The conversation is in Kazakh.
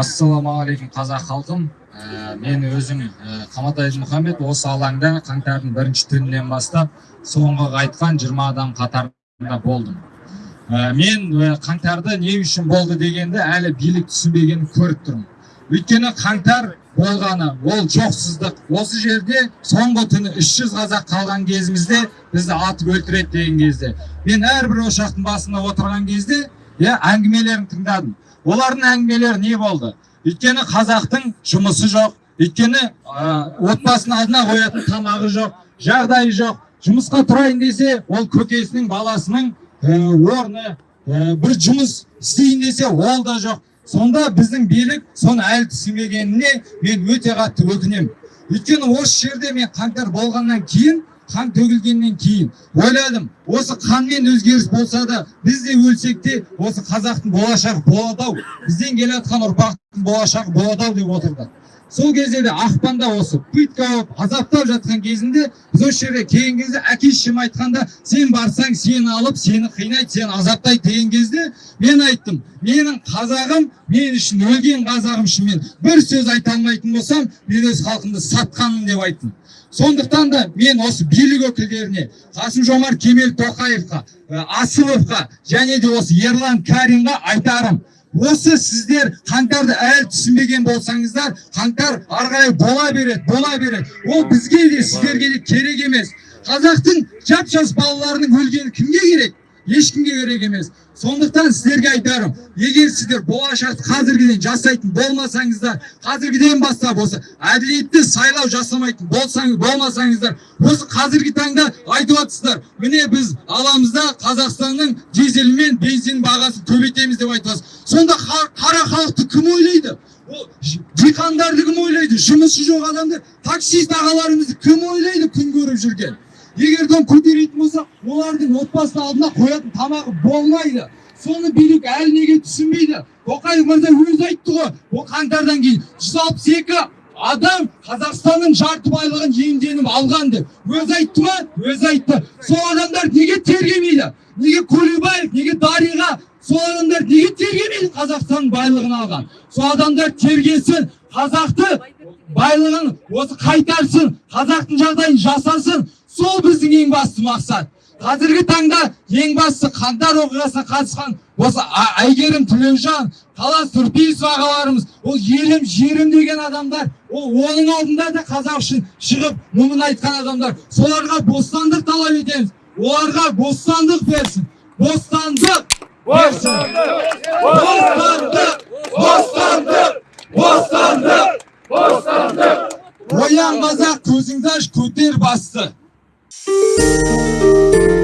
ассалаумағалейкум қазақ халқым. Ә, мен өзім ә, қаматай мұхаммед осы алаңда қаңтардың бірінші түнінен бастап соңғы қайтқан 20 адам қатарында болдым. Ә, мен ә, қаңтарды не үшін болды дегенді әлі билік түсінбегенін көріп тұрмын. Өйткені қаңтар болғаны ол жоқсыздық. Осы жерде соңғы түні 300 қазақ қалған кезімізде бізді атып өлтіреді деген кезде. Мен әрбір ошақтың басында отырған кезде иә әңгімелерін тыңдадым. Олардың әңгімелері не болды? Өйткені қазақтың жұмысы жоқ өйткені ә, отбасының алдына қоятын тамағы жоқ жағдайы жоқ. Жұмысқа тұрайын десе ол көкесінің баласының орны бір жұмыс істейін десе ол да жоқ. Сонда біздің билік соны әлі түсінбегеніне мен өте қатты өкінемін. Өйткені осы жерде мен қаңтар болғаннан кейін қан төгілгеннен кейін ойладым осы қанмен өзгеріс болса да біз де өлсек те осы қазақтың болашағы болады ау бізден келе жатқан ұрпақтың болашағы болады ау деп отырды. Сол кезде де ақпанда осы пытка болып азаптап жатқан кезінде біз осы жерге келген кезде әке шешем айтқанда сен барсаң сені алып сені қинайды сені азаптайды деген кезде мен айттым. Менің қазағым мен үшін өлген қазағым үшін мен бір сөз айта алмайтын болсам мен өз халқымды сатқанмын деп айттым. Сондықтан да мен осы билік өкілдеріне қасым жомарт кемел тоқаевқа асыловқа және де осы ерлан каринға айтарым. Осы сіздер қаңтарды әлі түсінбеген болсаңыздар қаңтар ары қарай бола береді бола береді. Ол бізге де сіздерге де керек емес. Қазақтың жап жас балаларының өлгені кімге керек? Ешкімге керек емес. Сондықтан сіздерге айтарым егер сіздер болашақты қазіргіден жасайтын болмасаңыздар қазіргіден бастап осы әділетті сайлау жасамайтын болсаңыз болмасаңыздар осы қазіргі таңда айтып жатсыздар міне біз аламыз да қазақстанның дизелі мен бензин бағасын көбейтеміз деп айтып жатсыз сонда қара халықты кім ойлайды? Ол диқандарды кім ойлайды? Жұмысы жоқ адамдар. Таксист ағаларымызды кім ойлайды күн көріп жүрген? Егер де көтеретін болса олардың отбасы алдына қоятын тамағы болмайды. Соны билік әлі неге түсінбейді? Тоқаев мырза өзі айтты ғой ол қаңтардан кейін жүз алпыс екі адам қазақстанның жарты байлығын иемденіп алған деп. Өзі айтты ма? Өзі айтты. Сол адамдар неге тергемейді? Неге көлебаев неге дариға? Сол адамдар неге тергемейді қазақстанның байлығын алған? Сол адамдар тергесін қазақты байлығын осы қайтарсын қазақтың жағдайын жасасын сол біздің ең басты мақсат. Қазіргі таңда ең бастысы қаңтар оқиғасына қатысқан осы әйгерім тілеужан талас тұрпейісов ағаларымыз ол елім жерім деген адамдар ол оның алдында да қазақ үшін шығып мұңын айтқан адамдар. Соларға бостандық талап етеміз. Оларға бостандық берсін. Бостандық бостандық бостандық бостандық бостандық бостандық. Оян қазақ көзіңді аш көтер басты. Música